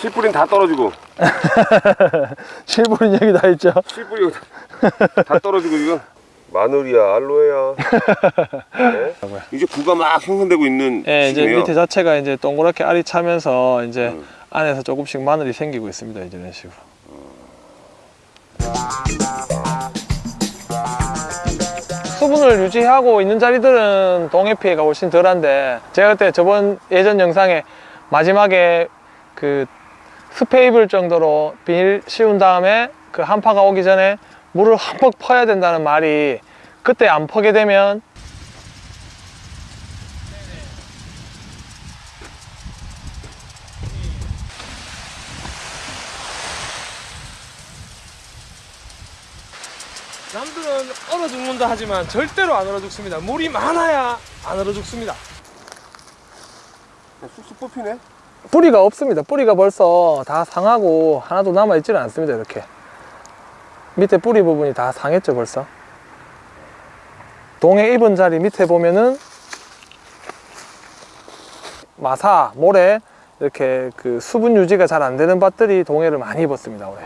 씨뿌리는 다 떨어지고 실버린 얘기 다 있죠 씨뿌리 다 떨어지고 지금 마늘이야 알로에야 네? 이제 구가 막 형성되고 있는 예, 이제 시기네요. 밑에 자체가 이제 동그랗게 알이 차면서 이제 음. 안에서 조금씩 마늘이 생기고 있습니다. 이제 이런 식으로. 수분을 유지하고 있는 자리들은 동해 피해가 훨씬 덜한데 제가 그때 저번 예전 영상에 마지막에 그 스페이블 정도로 비닐 씌운 다음에 그 한파가 오기 전에 물을 흠뻑 퍼야 된다는 말이 그때 안 퍼게 되면 남들은 얼어 죽는다 하지만 절대로 안 얼어 죽습니다. 물이 많아야 안 얼어 죽습니다. 쑥쑥 뽑히네 뿌리가 없습니다. 뿌리가 벌써 다 상하고 하나도 남아 있지는 않습니다. 이렇게 밑에 뿌리 부분이 다 상했죠 벌써. 동해 입은 자리 밑에 보면은 마사, 모래 이렇게 그 수분 유지가 잘 안 되는 밭들이 동해를 많이 입었습니다 올해.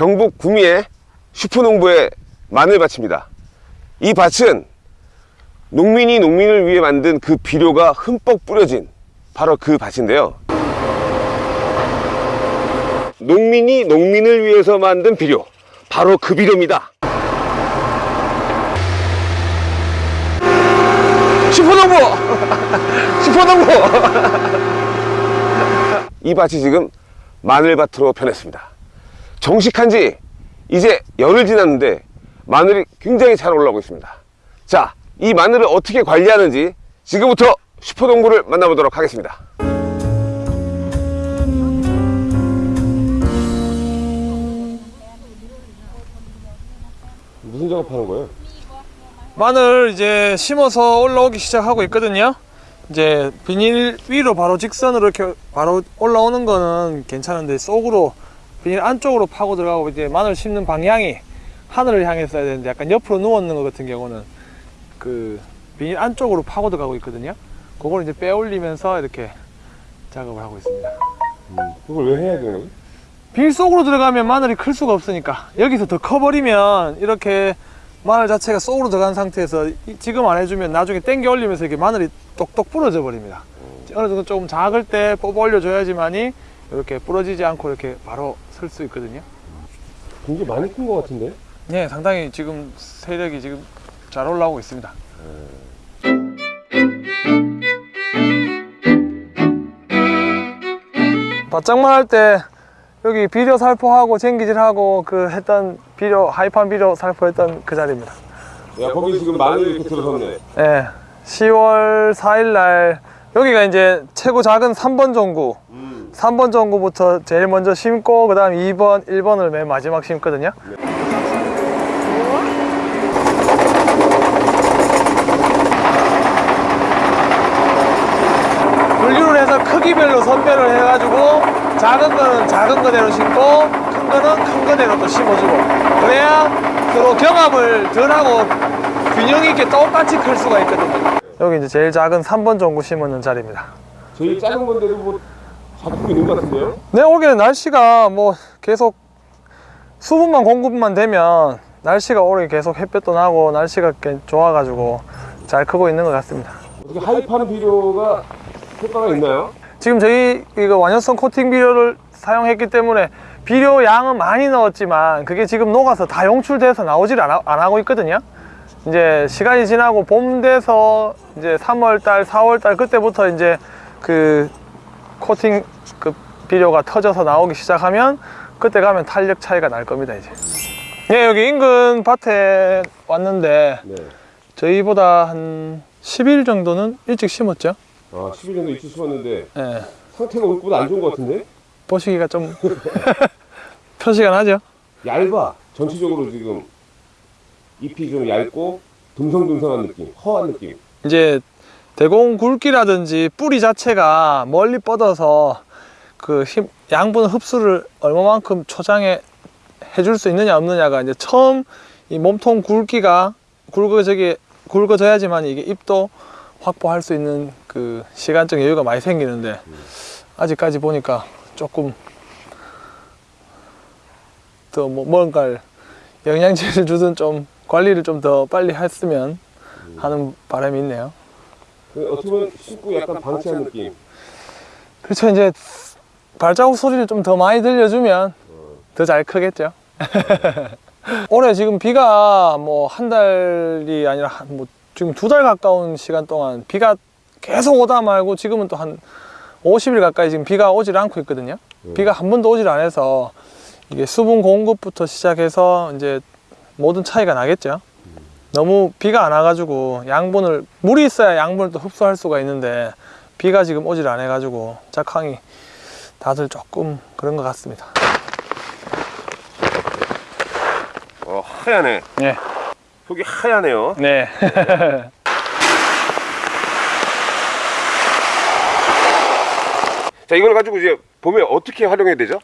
경북 구미의 슈퍼농부의 마늘 밭입니다. 이 밭은 농민이 농민을 위해 만든 그 비료가 흠뻑 뿌려진 바로 그 밭인데요. 농민이 농민을 위해서 만든 비료, 바로 그 비료입니다. 슈퍼농부! 슈퍼농부! 이 밭이 지금 마늘밭으로 변했습니다. 정식한 지 이제 열흘 지났는데 마늘이 굉장히 잘 올라오고 있습니다. 자, 이 마늘을 어떻게 관리하는지 지금부터 슈퍼농부를 만나보도록 하겠습니다. 무슨 작업하는 거예요? 마늘 이제 심어서 올라오기 시작하고 있거든요. 이제 비닐 위로 바로 직선으로 이렇게 바로 올라오는 거는 괜찮은데 속으로 안쪽으로 파고 들어가고 이제 마늘 심는 방향이 하늘을 향했어야 되는데 약간 옆으로 누웠는 것 같은 경우는 그 비닐 안쪽으로 파고 들어가고 있거든요. 그걸 이제 빼올리면서 이렇게 작업을 하고 있습니다. 그걸 왜 해야 되는 거예요? 비닐 속으로 들어가면 마늘이 클 수가 없으니까 여기서 더 커버리면 이렇게 마늘 자체가 속으로 들어간 상태에서 이- 지금 안 해주면 나중에 당겨 올리면서 이렇게 마늘이 똑똑 부러져 버립니다 어느 정도 조금 작을 때 뽑아 올려줘야지만이 이렇게 부러지지 않고 이렇게 바로 설 수 있거든요 굉장히 많이 큰 것 같은데? 네 상당히 지금 세력이 지금 잘 올라오고 있습니다 바짝만 할 때 여기 비료 살포하고 쟁기질하고 그 했던 비료 하이판 비료 살포했던 그 자리입니다 야, 거기 지금 마늘 이렇게 들어섰네. 네 10월 4일 날 여기가 이제 최고 작은 3번 전구 음. 3번 전구부터 제일 먼저 심고 그 다음 2번 1번을 맨 마지막 심거든요. 분류를 해서 크기별로 선별을 해가지고 작은 거는 작은 거대로 심고 큰 거는 큰 거대로 또 심어주고. 그래야 서로 경합을 덜 하고 균형 있게 똑같이 클 수가 있거든요. 여기 이제 제일 작은 3번 전구 심는 자리입니다. 저희 작은 건데도 뭐 것 같은데요? 네, 올해는 날씨가 뭐 계속 수분만 공급만 되면 날씨가 올해 계속 햇볕도 나고 날씨가 꽤 좋아가지고 잘 크고 있는 것 같습니다. 어떻게 하이파는 비료가 효과가 있나요? 지금 저희 이거 완연성 코팅 비료를 사용했기 때문에 비료 양은 많이 넣었지만 그게 지금 녹아서 다 용출돼서 나오질 않아, 안 하고 있거든요. 이제 시간이 지나고 봄 돼서 이제 3월달, 4월달 그때부터 이제 그 코팅 그 비료가 터져서 나오기 시작하면 그때 가면 탄력 차이가 날 겁니다 이제. 예, 여기 인근 밭에 왔는데 네. 저희보다 한 10일 정도는 일찍 심었죠. 아, 10일 정도 일찍 심었는데 예. 상태가 우리보다 안 좋은 것 같은데? 보시기가 좀 표시가 나죠. 얇아. 전체적으로 지금 잎이 좀 얇고 듬성듬성한 느낌, 허한 느낌. 이제 대공 굵기라든지 뿌리 자체가 멀리 뻗어서 그 힘, 양분 흡수를 얼마만큼 초장에 해줄 수 있느냐 없느냐가 이제 처음 이 몸통 굵기가 굵어지게 굵어져야지만 이게 입도 확보할 수 있는 그 시간적 여유가 많이 생기는데 아직까지 보니까 조금 더 뭐 뭔가를 영양제를 주든 좀 관리를 좀 더 빨리 했으면 하는 바람이 있네요. 그 어떻게 보면 씻고 약간 방치한 느낌. 그렇죠 이제 발자국 소리를 좀 더 많이 들려주면 더잘 크겠죠. 올해 지금 비가 뭐 한 달이 아니라 한 뭐 지금 두 달 가까운 시간 동안 비가 계속 오다 말고 지금은 또 한 50일 가까이 지금 비가 오질 않고 있거든요. 비가 한 번도 오질 않아서 이게 수분 공급부터 시작해서 이제 모든 차이가 나겠죠. 너무 비가 안 와가지고 양분을 물이 있어야 양분을 또 흡수할 수가 있는데 비가 지금 오질 않아 가지고 작황이 다들 조금 그런 것 같습니다. 어, 하얗네. 네, 속이 하얗네요. 네. 자, 이걸 가지고 이제 봄에 어떻게 활용해야 되죠?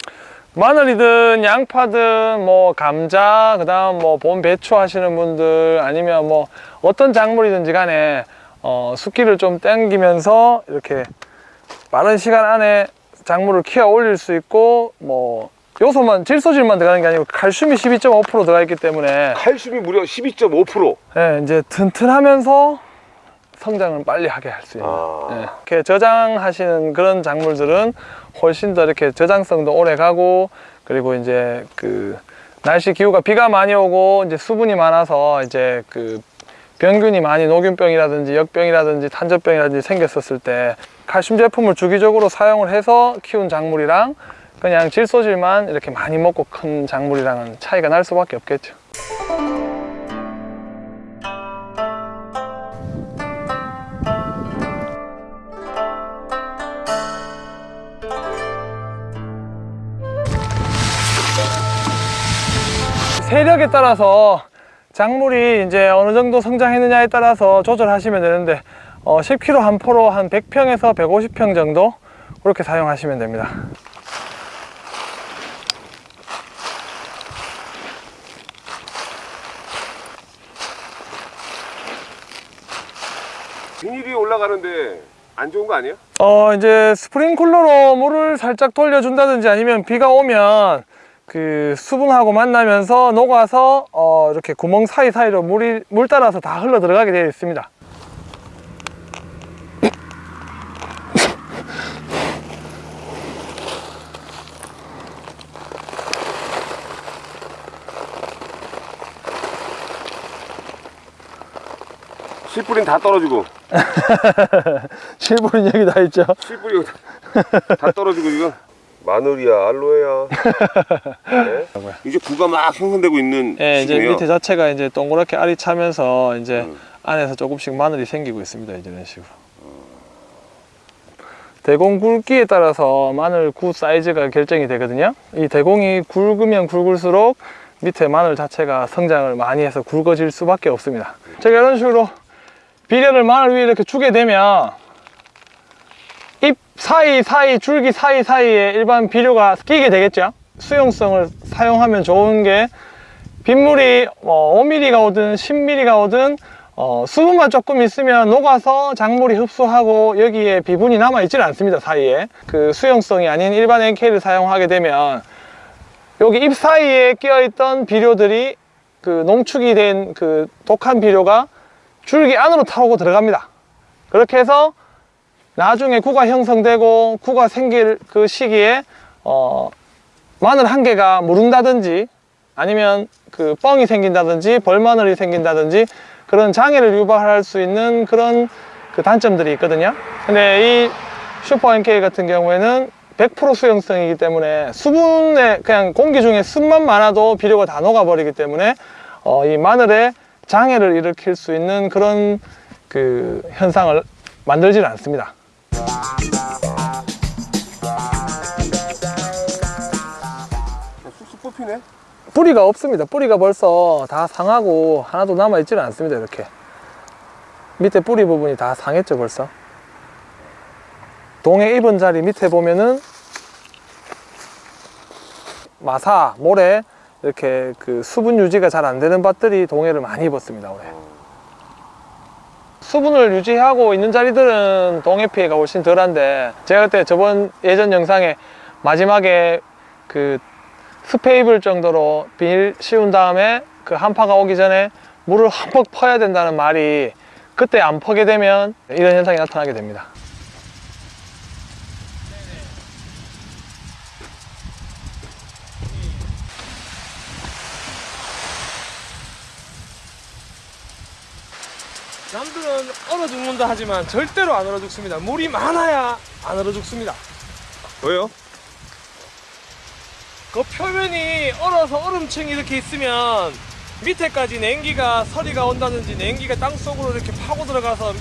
마늘이든 양파든 뭐 감자 그 다음 뭐 봄 배추 하시는 분들 아니면 뭐 어떤 작물이든지 간에 어, 숲기를 좀 땡기면서 이렇게 빠른 시간 안에 작물을 키워 올릴 수 있고 뭐 요소만 질소질만 들어가는 게 아니고 칼슘이 12.5% 들어가 있기 때문에 칼슘이 무려 12.5%. 예, 이제 튼튼하면서 성장을 빨리 하게 할 수 있는 아. 예, 이렇게 저장하시는 그런 작물들은 훨씬 더 이렇게 저장성도 오래 가고 그리고 이제 그 날씨 기후가 비가 많이 오고 이제 수분이 많아서 이제 그 병균이 많이 녹균병이라든지 역병이라든지 탄저병이라든지 생겼었을 때 칼슘 제품을 주기적으로 사용을 해서 키운 작물이랑 그냥 질소질만 이렇게 많이 먹고 큰 작물이랑은 차이가 날 수밖에 없겠죠. 세력에 따라서 작물이 이제 어느 정도 성장했느냐에 따라서 조절하시면 되는데 어, 10kg 한 포로 한 100평에서 150평 정도 그렇게 사용하시면 됩니다. 비닐이 올라가는데 안 좋은 거 아니에요? 어 이제 스프링클러로 물을 살짝 돌려준다든지 아니면 비가 오면 그 수분하고 만나면서 녹아서 어 이렇게 구멍 사이사이로 물이 물 따라서 다 흘러 들어가게 되어 있습니다. 씨뿌리는 다 떨어지고 실물은 여기 다 있죠. 씨뿌리 다, 다 떨어지고 지금 마늘이야 알로에야 네? 이제 구가 막 형성되고 있는 예, 이제 밑에 자체가 이제 동그랗게 알이 차면서 이제 음. 안에서 조금씩 마늘이 생기고 있습니다. 이제 이런 식으로. 대공 굵기에 따라서 마늘 구 사이즈가 결정이 되거든요. 이 대공이 굵으면 굵을수록 밑에 마늘 자체가 성장을 많이 해서 굵어질 수밖에 없습니다. 제가 이런 식으로 비료를 마늘 위에 이렇게 주게 되면 잎 사이사이 줄기 사이사이에 일반 비료가 끼게 되겠죠. 수용성을 사용하면 좋은 게 빗물이 뭐 5mm가 오든 10mm가 오든 어, 수분만 조금 있으면 녹아서 작물이 흡수하고 여기에 비분이 남아 있지는 않습니다 사이에 그 수용성이 아닌 일반 NK를 사용하게 되면 여기 잎 사이에 끼어 있던 비료들이 그 농축이 된 그 독한 비료가 줄기 안으로 타고 들어갑니다 그렇게 해서 나중에 구가 형성되고 구가 생길 그 시기에 어, 마늘 한 개가 무른다든지 아니면 그 뻥이 생긴다든지 벌마늘이 생긴다든지 그런 장애를 유발할 수 있는 그런 그 단점들이 있거든요. 근데 이 슈퍼 NK 같은 경우에는 100% 수용성이기 때문에 수분에 그냥 공기 중에 습만 많아도 비료가 다 녹아버리기 때문에 어, 이 마늘에 장애를 일으킬 수 있는 그런 그 현상을 만들지는 않습니다 뽑히네 뿌리가 없습니다. 뿌리가 벌써 다 상하고 하나도 남아 있지는 않습니다. 이렇게 밑에 뿌리 부분이 다 상했죠 벌써. 동에 입은 자리 밑에 보면은 마사, 모래 이렇게 그 수분 유지가 잘 안 되는 밭들이 동해를 많이 입었습니다 올해. 수분을 유지하고 있는 자리들은 동해 피해가 훨씬 덜한데 제가 그때 저번 예전 영상에 마지막에 그 스페이블 정도로 비닐 씌운 다음에 그 한파가 오기 전에 물을 흠뻑 퍼야 된다는 말이 그때 안 퍼게 되면 이런 현상이 나타나게 됩니다. 남들은 얼어 죽는다 하지만 절대로 안 얼어 죽습니다. 물이 많아야 안 얼어 죽습니다. 왜요? 그 표면이 얼어서 얼음층이 이렇게 있으면 밑에까지 냉기가 서리가 온다든지 냉기가 땅 속으로 이렇게 파고 들어가서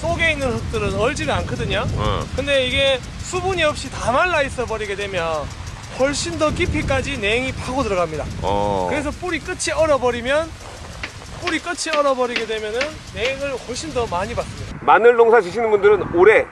속에 있는 흙들은 얼지를 않거든요. 어. 근데 이게 수분이 없이 다 말라 있어 버리게 되면 훨씬 더 깊이까지 냉이 파고 들어갑니다. 어. 그래서 뿌리 끝이 얼어버리면 뿌리 끝이 얼어버리게 되면은 냉을 훨씬 더 많이 받습니다. 마늘 농사 지시는 분들은 올해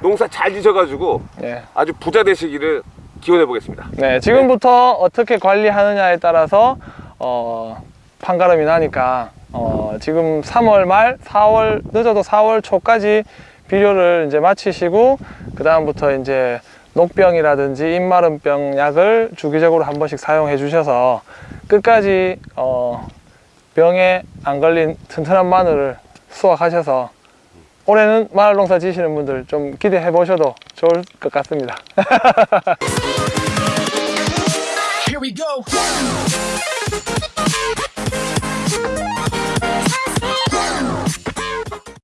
농사 잘 지셔가지고 네. 아주 부자 되시기를 기원해 보겠습니다. 네, 지금부터 어떻게 관리하느냐에 따라서 어, 판가름이 나니까 어, 지금 3월 말, 4월 늦어도 4월 초까지 비료를 이제 마치시고 그 다음부터 이제 녹병이라든지 잎마름병 약을 주기적으로 한 번씩 사용해 주셔서 끝까지 어, 병에 안 걸린 튼튼한 마늘을 수확하셔서 올해는 마늘 농사 지시는 분들 좀 기대해 보셔도 좋을 것 같습니다.